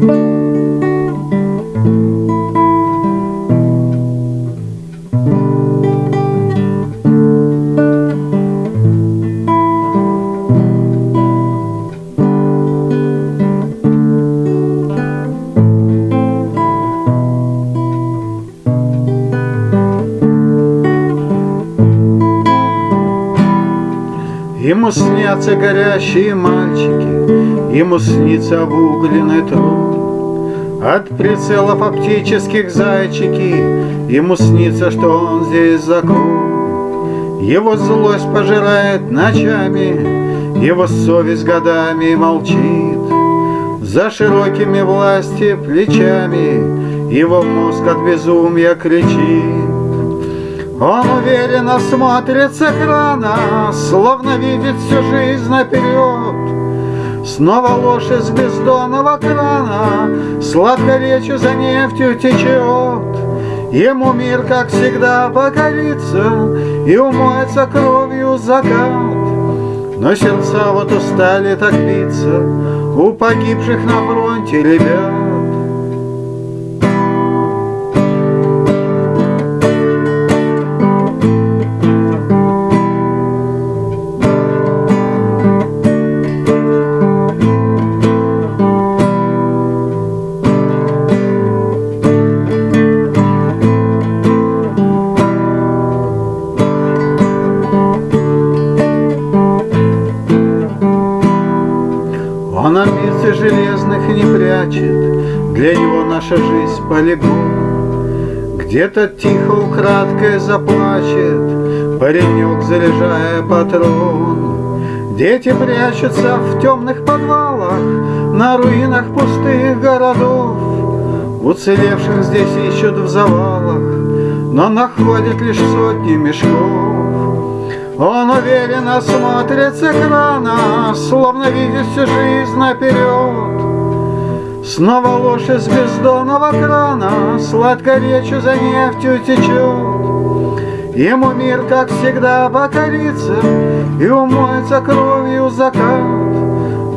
Thank you. Ему снятся горящие мальчики, Ему снится обугленный труд. От прицелов оптических зайчики Ему снится, что он здесь закон. Его злость пожирает ночами, Его совесть годами молчит. За широкими власти плечами Его мозг от безумия кричит. Он уверенно смотрит с экрана, Словно видит всю жизнь наперед. Снова ложь из бездонного крана Сладко речью за нефтью течет. Ему мир, как всегда, покорится И умоется кровью закат. Но сердца вот устали так биться У погибших на фронте ребят. Он амбиций железных не прячет, Для него наша жизнь полигон. Где-то тихо украдкой заплачет Паренек, заряжая патрон. Дети прячутся в темных подвалах На руинах пустых городов. Уцелевших здесь ищут в завалах, Но находят лишь сотни мешков. Он уверенно смотрит с экрана, Словно видит всю жизнь наперед. Снова ложь из бездонного крана Сладко речью за нефтью течет. Ему мир, как всегда, покорится И умоется кровью закат.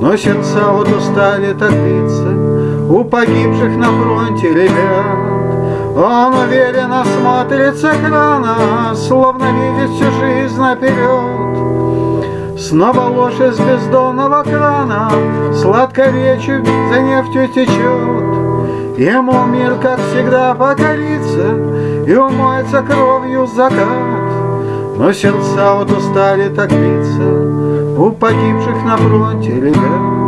Но сердца вот устали так биться У погибших на фронте ребят. Он уверенно смотрит с экрана, Словно видит всю жизнь наперед. Снова ложь из бездонного крана Сладко речью за нефтью течет. Ему мир, как всегда, покорится И умоется кровью закат. Но сердца вот устали так биться У погибших на фронте ребят.